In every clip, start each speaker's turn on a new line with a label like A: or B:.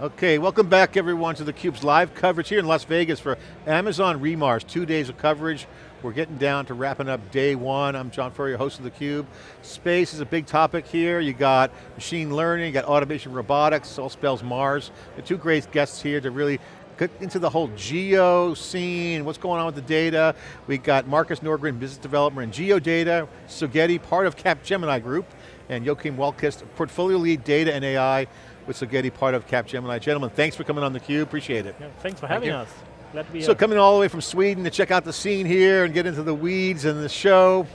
A: Okay, welcome back everyone to theCUBE's live coverage here in Las Vegas for Amazon re:MARS, two days of coverage. We're getting down to wrapping up day one. I'm John Furrier, host of theCUBE. Space is a big topic here. You got machine learning, you got automation robotics, all spells Mars. The two great guests here to really get into the whole geo scene, what's going on with the data. We got Marcus Norgren, business developer in geodata, Sogeti, part of Capgemini Group, and Joachim Wellquist, portfolio lead data and AI with Sogeti, part of Capgemini. Gentlemen, thanks for coming on theCUBE, appreciate it.
B: Yeah, thanks for Thank having you. us. Glad to be
A: So
B: here.
A: coming all the way from Sweden to check out the scene here and get into the weeds and the show.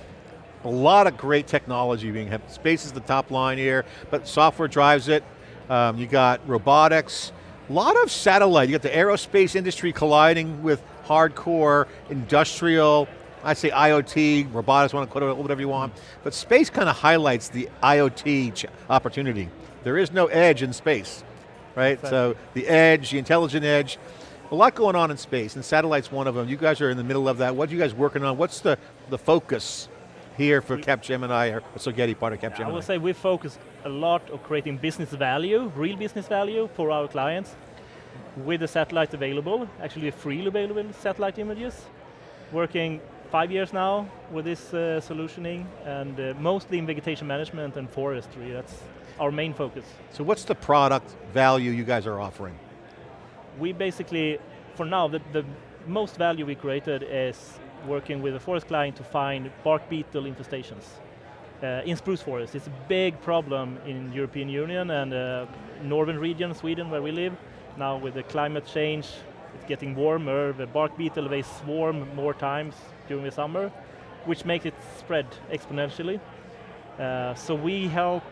A: A lot of great technology being, had. space is the top line here, but software drives it. Um, you got robotics, a lot of satellite. You got the aerospace industry colliding with hardcore industrial I say IoT, robotics, want to call it whatever you want, but space kind of highlights the IoT opportunity. There is no edge in space, right? So the edge, the intelligent edge, a lot going on in space, and satellite's one of them. You guys are in the middle of that. What are you guys working on? What's the, the focus here for Capgemini or Sogeti part of Capgemini?
B: I will say we focus a lot on creating business value, real business value for our clients with the satellites available, actually freely available satellite images, working five years now with this uh, solutioning, and uh, mostly in vegetation management and forestry. That's our main focus.
A: So what's the product value you guys are offering?
B: We basically, for now, the, the most value we created is working with a forest client to find bark beetle infestations. Uh, in spruce forest, it's a big problem in European Union and uh, northern region, Sweden, where we live. Now with the climate change, it's getting warmer, the bark beetle, they swarm more times during the summer, which makes it spread exponentially. Uh, so we help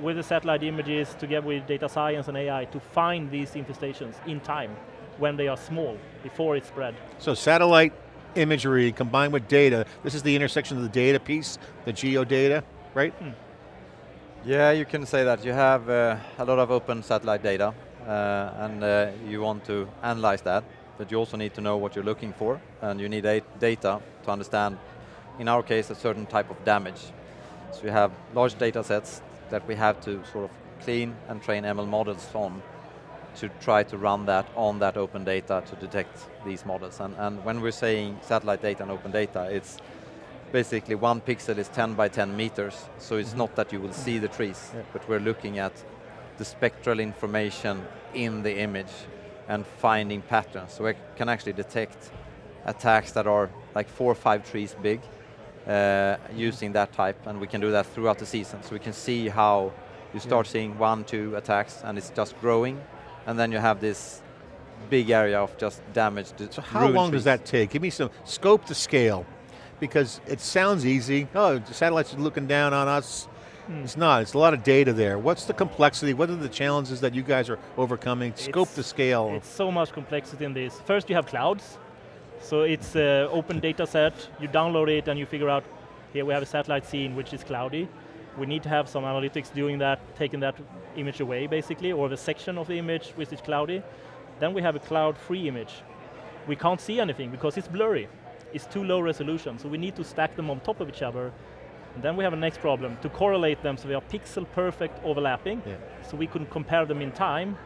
B: with the satellite images together with data science and AI to find these infestations in time when they are small, before it spread.
A: So satellite imagery combined with data, this is the intersection of the data piece, the geo data, right? Hmm.
C: Yeah, you can say that. You have uh, a lot of open satellite data uh, and uh, you want to analyze that, but you also need to know what you're looking for and you need data to understand, in our case, a certain type of damage. So you have large data sets that we have to sort of clean and train ML models on to try to run that on that open data to detect these models. And, and when we're saying satellite data and open data, it's basically one pixel is 10 by 10 meters, so it's mm -hmm. not that you will see the trees, yeah. but we're looking at the spectral information in the image and finding patterns. So we can actually detect attacks that are like four or five trees big, uh, using that type, and we can do that throughout the season. So we can see how you start yeah. seeing one, two attacks, and it's just growing, and then you have this big area of just damage.
A: So how long trees. does that take? Give me some scope to scale, because it sounds easy. Oh, the satellites are looking down on us. Mm. It's not, it's a lot of data there. What's the complexity? What are the challenges that you guys are overcoming? Scope it's, to scale.
B: It's so much complexity in this. First you have clouds, so it's an open data set, you download it and you figure out, here we have a satellite scene which is cloudy. We need to have some analytics doing that, taking that image away basically, or the section of the image which is cloudy. Then we have a cloud-free image. We can't see anything because it's blurry. It's too low resolution, so we need to stack them on top of each other. And then we have a next problem, to correlate them so they are pixel perfect overlapping, yeah. so we can compare them in time.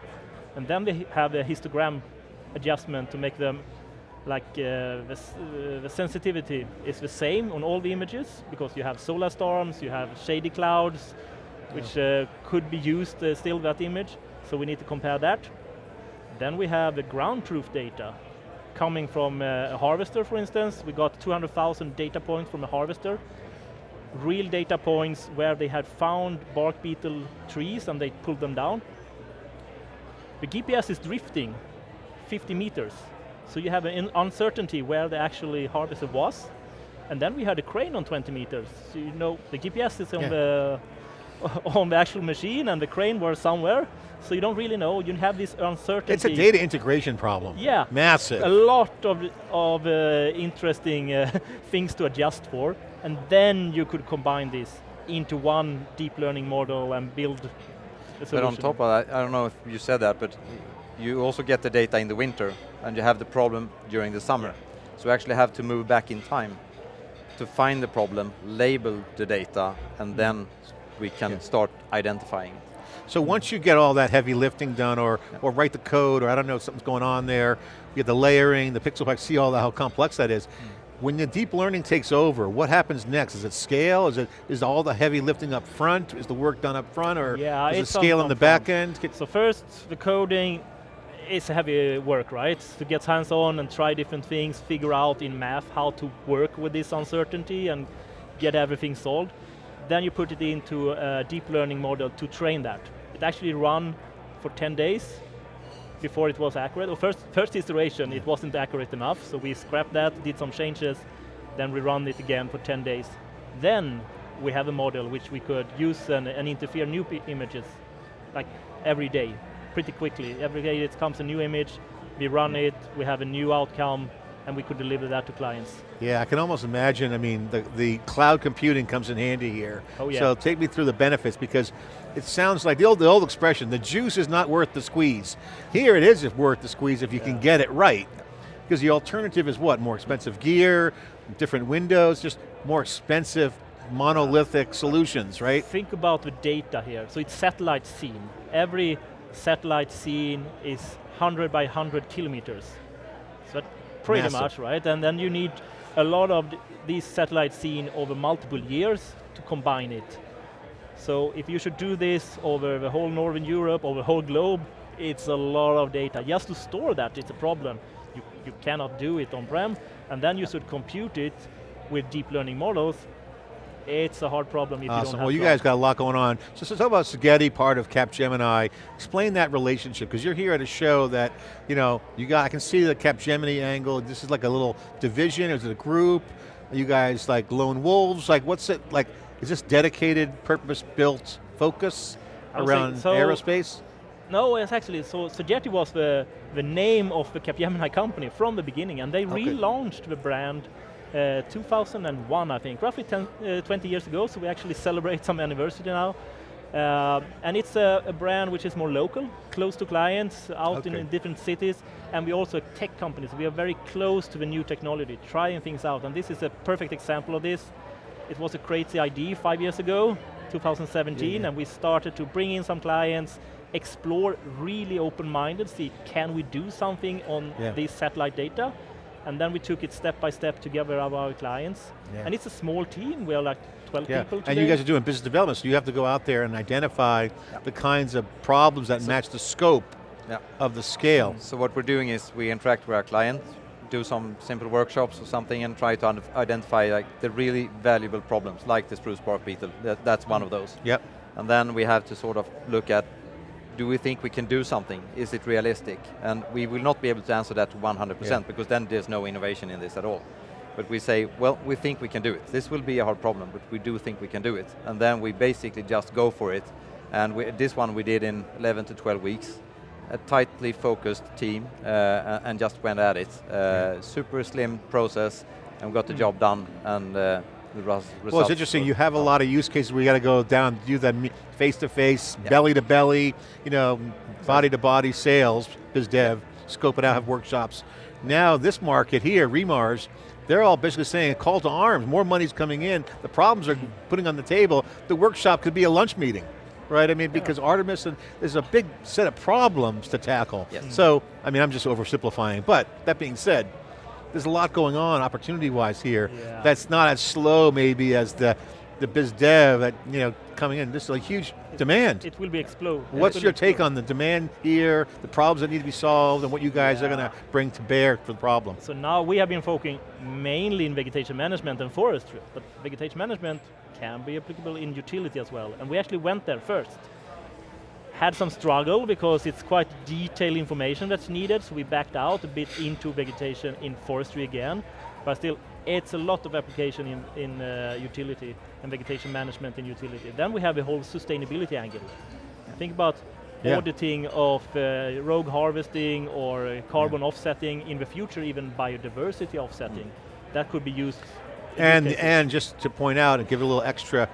B: And then we have a histogram adjustment to make them like uh, the, uh, the, sensitivity is the same on all the images because you have solar storms, you have shady clouds, which uh, could be used uh, still that image, so we need to compare that. Then we have the ground truth data coming from uh, a harvester, for instance. We got 200,000 data points from a harvester, real data points where they had found bark beetle trees and they pulled them down. The GPS is drifting 50 meters so you have an uncertainty where the actually harvester was. And then we had a crane on 20 meters. So you know the GPS is on yeah. the on the actual machine and the crane was somewhere. So you don't really know, you have this uncertainty.
A: It's a data integration problem.
B: Yeah.
A: Massive.
B: A lot of, of uh, interesting uh, things to adjust for. And then you could combine this into one deep learning model and build a solution.
C: But on top of that, I don't know if you said that, but you also get the data in the winter and you have the problem during the summer. So you actually have to move back in time to find the problem, label the data, and mm. then we can yeah. start identifying
A: So once you get all that heavy lifting done or, or write the code or I don't know, something's going on there, you get the layering, the pixel, see all that, how complex that is. Hmm. When the deep learning takes over, what happens next? Is it scale? Is it is all the heavy lifting up front? Is the work done up front or
B: Yeah,
A: is it scale
B: on-
A: in the
B: on
A: back end? Get-
B: So first, the coding is heavy work, right? To get hands-on and try different things, figure out in math how to work with this uncertainty and get everything solved. Then you put it into a deep learning model to train that. It actually run for 10 days before it was accurate. Or first, first iteration, it wasn't accurate enough, so we scrapped that, did some changes, then we run it again for 10 days. Then we have a model which we could use and, and interfere new images, like every day, pretty quickly. Every day it comes a new image, we run it, we have a new outcome, and we could deliver that to clients.
A: Yeah, I can almost imagine, I mean, the, the cloud computing comes in handy here.
B: Oh, yeah.
A: So take me through the benefits because it sounds like the old, the old expression, the juice is not worth the squeeze. Here it is worth the squeeze if you can get it right. Because the alternative is what? More expensive gear, different windows, just more expensive monolithic solutions, right?
B: Think about the data here. So it's satellite scene. Every satellite scene is 100 by 100 kilometers. So pretty
A: Massive.
B: much, right? And then you need a lot of these satellite scene over multiple years to combine it. So if you should do this over the whole Northern Europe, over the whole globe, it's a lot of data. Just to store that, it's a problem. You, you cannot do it on-prem, and then you should compute it with deep learning models. It's a hard problem if you don't
A: Awesome,
B: have
A: well you guys got a lot going on. So, so talk about Sogeti, part of Capgemini. Explain that relationship, because you're here at a show that, you know, you got, I can see the Capgemini angle, this is like a little division, is it a group? Are you guys like lone wolves? Like what's it, like, is this dedicated, purpose-built focus around
B: so-
A: aerospace?
B: No, it's actually, so Sogeti was the, the name of the Capgemini company from the beginning, and they
A: Okay.
B: relaunched the brand uh, 2001, I think, roughly 10, uh, 20 years ago, so we actually celebrate some anniversary now. Uh, and it's a, a brand which is more local, close to clients, out in,
A: Okay.
B: in different cities, and we also tech companies. We are very close to the new technology, trying things out, and this is a perfect example of this. It was a crazy idea five years ago, 2017,
A: Yeah, yeah.
B: and we started to bring in some clients, explore really open-minded, see can we do something on
A: Yeah.
B: this satellite data, and then we took it step by step together with our clients.
A: Yeah.
B: And it's a small team, we are like 12
A: Yeah,
B: people
A: and you guys are doing business development, so you have to go out there and identify the kinds of problems that match the scope
C: Yeah.
A: of the scale.
C: So what we're doing is we interact with our clients, do some simple workshops or something and try to identify like the really valuable problems, like the spruce bark beetle. That, that's one of those.
A: Yep.
C: And then we have to sort of look at, do we think we can do something? Is it realistic? And we will not be able to answer that 100%
A: Yeah.
C: because then there's no innovation in this at all. But we say, well, we think we can do it. This will be a hard problem, but we do think we can do it. And then we basically just go for it. And we, this one we did in 11 to 12 weeks. A tightly focused team uh, and just went at it. Uh, Super slim process and got the
B: Mm.
C: job done and uh, the results.
A: Well, it's interesting, you have a lot of use cases where you got to go down, do that face-to-face,
C: Yeah.
A: belly to belly, you know, body to body sales, biz dev, scope it out, have workshops. Now this market here, re:MARS, they're all basically saying a call to arms, more money's coming in, the problems are putting on the table, the workshop could be a lunch meeting. Right, I mean, because Artemis, and there's a big set of problems to tackle.
C: Yes.
A: So, I mean, I'm just oversimplifying, but that being said, there's a lot going on opportunity-wise here.
B: Yeah.
A: That's not as slow maybe as the, the biz dev that, you know, coming in. This is a huge demand.
B: It will be explode.
A: What's your take
B: explode.
A: on the demand here, the problems that need to be solved, and what you guys are going to bring to bear for the problem?
B: So now we have been focusing mainly in vegetation management and forestry, but vegetation management can be applicable in utility as well. And we actually went there first. Had some struggle because it's quite detailed information that's needed, so we backed out a bit into vegetation in forestry again, but still it's a lot of application in, in uh, utility and vegetation management in utility. Then we have a whole sustainability angle. Think about
A: Yeah.
B: auditing of uh, rogue harvesting or carbon offsetting, in the future even biodiversity offsetting. That could be used.
A: And, and just to point out and give it a little extra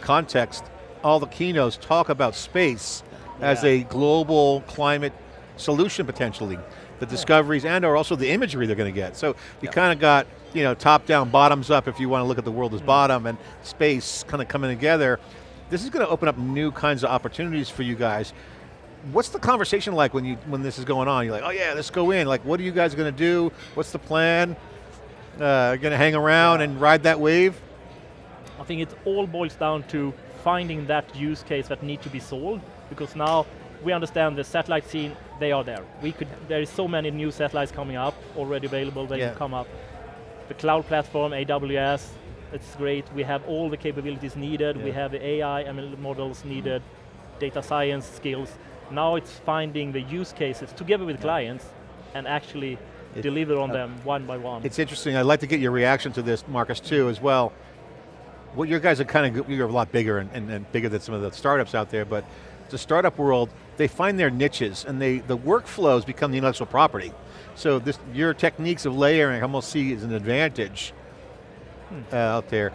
A: context, all the keynotes talk about space as a global climate solution potentially. The discoveries and or also the imagery they're going to get. So you
C: Yeah.
A: kind of got, you know, top down, bottoms up if you want to look at the world as
B: Mm.
A: bottom and space kind of coming together. This is going to open up new kinds of opportunities for you guys. What's the conversation like when you when this is going on? You're like, oh yeah, let's go in. Like, what are you guys going to do? What's the plan? Uh, going to hang around and ride that wave?
B: I think it all boils down to finding that use case that need to be solved, because now we understand the satellite scene, they are there. We could, there is so many new satellites coming up, already available, they
A: Yeah.
B: can come up. The cloud platform, AWS, it's great. We have all the capabilities needed. We have the AI, ML models needed, data science skills. Now it's finding the use cases together with clients and actually
A: It-
B: deliver on
A: uh,
B: them one by one.
A: It's interesting, I'd like to get your reaction to this, Marcus, too, as well. Well, you guys are kind of, you're a lot bigger and, and, and bigger than some of the startups out there, but the startup world, they find their niches and they, the workflows become the intellectual property. So this, your techniques of layering I almost see as an advantage uh, out there.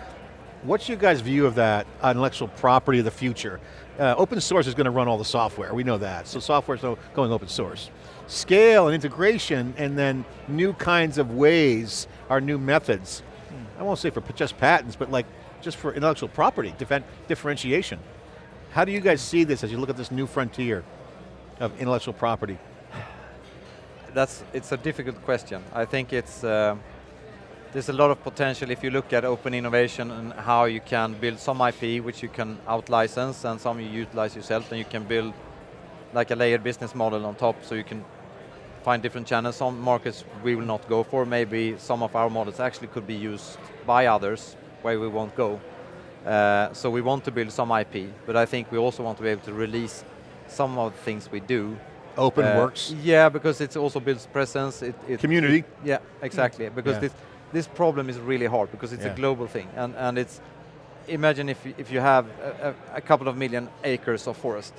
A: What's your guys' view of that intellectual property of the future? Uh, open source is going to run all the software, we know that. So software is going open source. Scale and integration and then new kinds of ways are new methods. I won't say for just patents, but like just for intellectual property, different differentiation. How do you guys see this as you look at this new frontier of intellectual property?
C: That's, it's a difficult question. I think it's, uh, there's a lot of potential if you look at open innovation and how you can build some IP which you can out-license and some you utilize yourself and you can build like a layered business model on top so you can find different channels. Some markets we will not go for. Maybe some of our models actually could be used by others where we won't go. Uh, so we want to build some IP, but I think we also want to be able to release some of the things we do
A: Open
C: uh,
A: works,
C: Yeah, because it also builds presence. It, it
A: community.
C: yeah, exactly. Because
A: Yeah.
C: this this problem is really hard because it's
A: Yeah.
C: a global thing, and and it's imagine if if you have a, a, a couple of million acres of forest.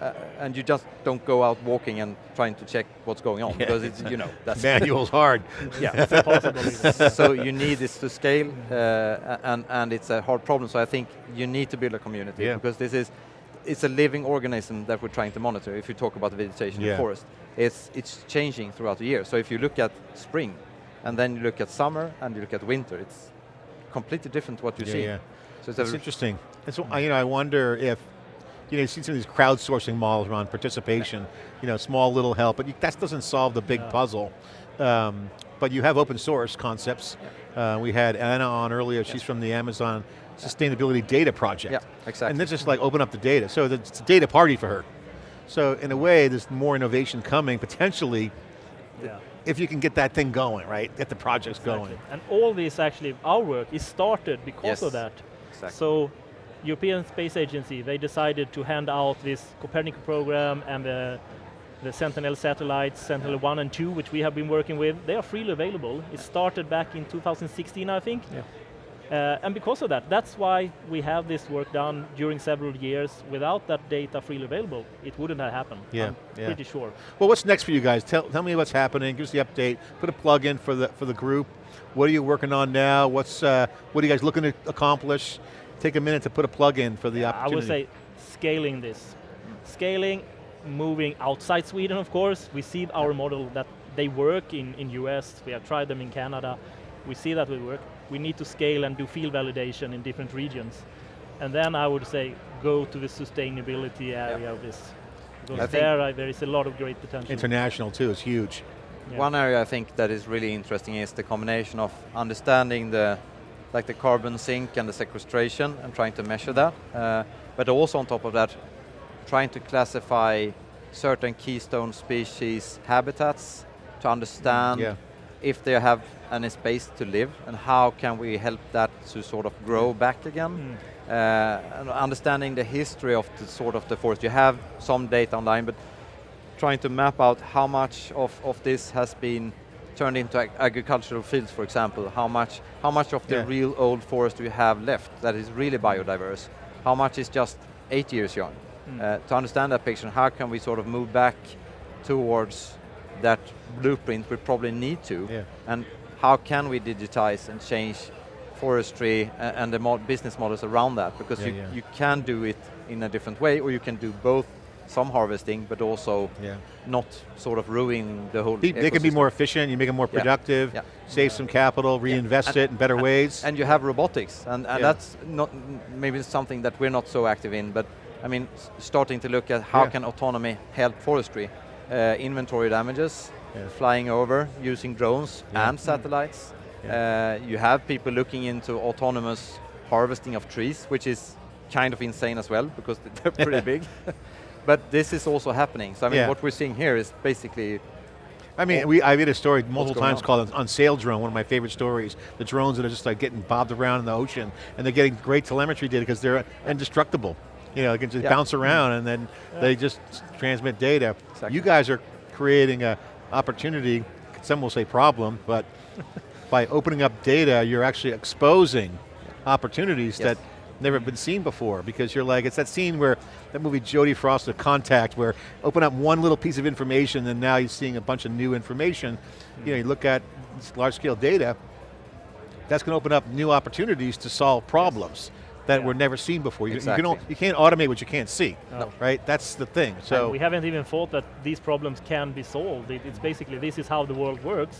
C: Uh, and you just don't go out walking and trying to check what's going on because it's you know that's
A: Manual's hard.
C: yeah
B: it's impossible.
C: so you need this to scale, uh, and, and it's a hard problem. So I think you need to build a community
A: Yeah.
C: because this is, it's a living organism that we're trying to monitor. If you talk about the vegetation in
A: Yeah.
C: the forest, it's it's changing throughout the year. So if you look at spring, and then you look at summer, and you look at winter, it's completely different what you
A: Yeah,
C: see.
A: yeah.
C: So it's
A: That's interesting. And so, you know, I wonder if, you know, you see some of these crowdsourcing models around participation, you know, small little help, but you, that doesn't solve the big
B: No.
A: puzzle. Um, but you have open source concepts. Uh, we had Anna on earlier, she's from the Amazon Sustainability Data Project.
C: yeah, exactly.
A: And this just like open up the data. So it's a data party for her. So in a way, there's more innovation coming, potentially,
B: yeah.
A: if you can get that thing going, right? Get the projects going.
B: And all this actually, our work is started because
C: Yes.
B: of that.
C: Exactly.
B: So, European Space Agency, they decided to hand out this Copernicus program and the, the Sentinel satellites, Sentinel 1 and 2, which we have been working with. They are freely available. It started back in 2016, I think.
A: Yeah.
B: Uh, and because of that, that's why we have this work done during several years. Without that data freely available, it wouldn't have happened.
A: Yeah,
B: I'm
A: yeah.
B: pretty sure.
A: Well, what's next for you guys? Tell, tell me what's happening, give us the update, put a plug in for the, for the group. What are you working on now? What's, uh, what are you guys looking to accomplish? Take a minute to put a plug in for the
B: I
A: opportunity.
B: I would say scaling this. Scaling, moving outside Sweden, of course. We see our model that they work in, in US, we have tried them in Canada. We see that we work. We need to scale and do field validation in different regions. And then I would say go to the sustainability area of this. Because
C: I
B: there uh, there is a lot of great potential.
A: International too is huge.
B: Yeah.
C: One area I think that is really interesting is the combination of understanding the like the carbon sink and the sequestration and trying to measure that. Uh, but also on top of that, trying to classify certain keystone species habitats to understand
A: Yeah.
C: if they have any space to live and how can we help that to sort of grow back again.
B: Mm.
C: Uh, and understanding the history of the sort of the forest. You have some data online, but trying to map out how much of, of this has been turned into ag- agricultural fields, for example. How much, how much of the
A: Yeah.
C: real old forest do you have left that is really biodiverse? How much is just eight years young?
B: Mm.
C: Uh, to understand that picture, how can we sort of move back towards that blueprint we probably need to?
A: Yeah.
C: And how can we digitize and change forestry and the mo business models around that? Because
A: Yeah,
C: you, you can do it in a different way, or you can do both some harvesting, but also
A: Yeah.
C: not sort of ruining the whole
A: They, they can be more efficient, you make them more productive,
C: Yeah.
A: save some capital, reinvest
C: And-
A: it in better ways.
C: And you have robotics, and, and
A: Yeah.
C: that's not maybe something that we're not so active in, but I mean, starting to look at how
A: Yeah.
C: can autonomy help forestry. Uh, inventory damages,
A: Yeah.
C: flying over, using drones
A: Yeah.
C: and satellites.
A: Yeah.
C: Uh, you have people looking into autonomous harvesting of trees, which is kind of insane as well, because they're pretty big. But this is also happening. So I mean,
A: Yeah.
C: what we're seeing here is basically
A: I mean, we, I read a story multiple times
C: on?
A: called On Saildrone, one of my favorite stories. The drones that are just like getting bobbed around in the ocean, and they're getting great telemetry data because they're indestructible. You know, they can just
C: Yeah.
A: bounce around and then they just transmit data.
C: Exactly.
A: You guys are creating a opportunity, some will say problem, but by opening up data, you're actually exposing opportunities
C: Yes.
A: that never been seen before because you're like, it's that scene where, that movie Jodie Foster, Contact, where open up one little piece of information and now you're seeing a bunch of new information. You know, you look at large scale data, that's going to open up new opportunities to solve problems that
B: Yeah.
A: were never seen before. You, you, can,
C: Exactly.
A: you can't automate what you can't see,
B: No.
A: right? That's the thing,
B: And
A: so.
B: we haven't even thought that these problems can be solved. It, it's basically this is how the world works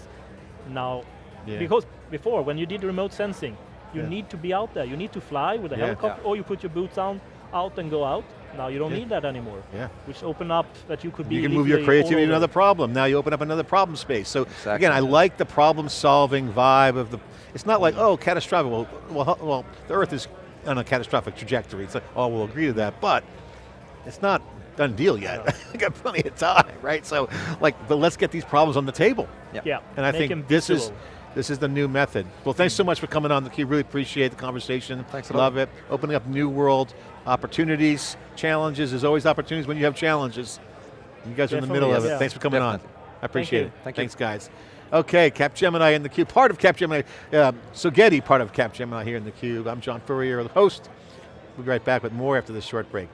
B: now.
A: Yeah.
B: Because before, when you did remote sensing, you
A: Yeah.
B: need to be out there. You need to fly with a
A: Yeah.
B: helicopter, or you put your boots on, out and go out. Now you don't
A: Yeah.
B: need that anymore.
A: Yeah.
B: Which open up that you could be.
A: You can move your creativity to another problem. Now you open up another problem space. So
C: Exactly.
A: again, I like the problem solving vibe of the, it's not like, mm. oh, catastrophic, well, well, well, the Earth is on a catastrophic trajectory. It's like, oh, we'll agree to that, but it's not done deal yet. I got plenty of time, right? So like, but let's get these problems on the table.
C: yeah.
B: Yeah.
A: And I
B: make
A: think this is,
B: visible.
A: This is the new method. Well, thanks so much for coming on theCUBE, really appreciate the conversation.
C: Thanks a lot.
A: Love it. Opening up new world opportunities, challenges, there's always opportunities when you have challenges. You guys are in the
B: Definitely,
A: middle of it.
B: Yeah.
A: Thanks for coming
C: Definitely.
A: on. I appreciate
B: you.
A: it.
C: Thank you.
A: Thanks guys. Okay, Capgemini in the Cube, part of Capgemini, uh, Sogeti, part of Capgemini here in the Cube. I'm John Furrier, the host. We'll be right back with more after this short break.